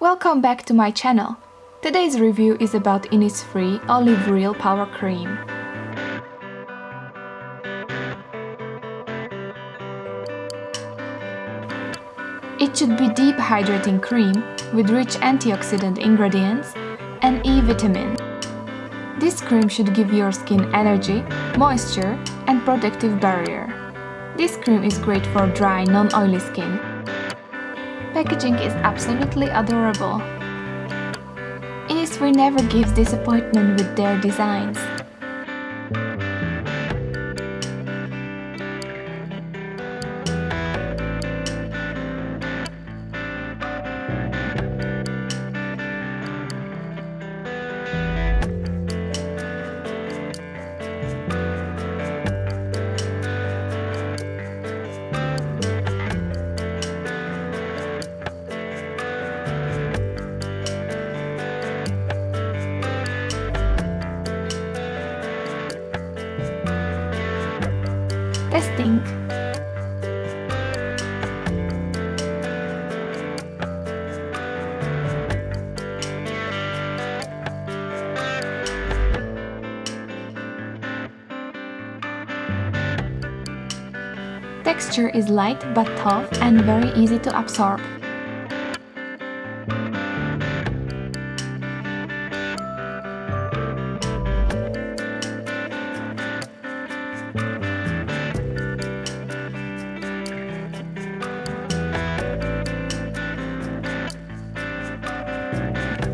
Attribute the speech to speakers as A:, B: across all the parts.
A: Welcome back to my channel. Today's review is about Innisfree Olive Real Power Cream. It should be deep hydrating cream with rich antioxidant ingredients and E vitamin. This cream should give your skin energy, moisture and protective barrier. This cream is great for dry, non-oily skin. Packaging is absolutely adorable. Innisfree never gives disappointment with their designs. Testing. Texture is light but tough and very easy to absorb.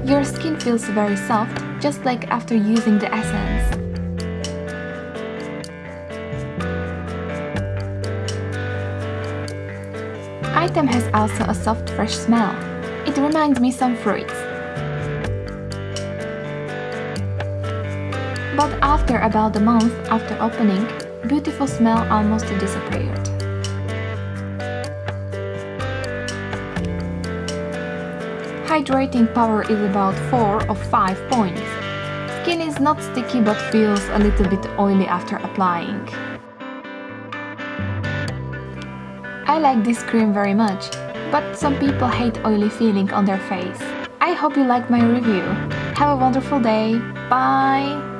A: Your skin feels very soft, just like after using the essence. Item has also a soft fresh smell. It reminds me some fruits. But after about a month after opening, beautiful smell almost disappeared. Hydrating power is about 4 or 5 points. Skin is not sticky but feels a little bit oily after applying. I like this cream very much, but some people hate oily feeling on their face. I hope you liked my review. Have a wonderful day. Bye!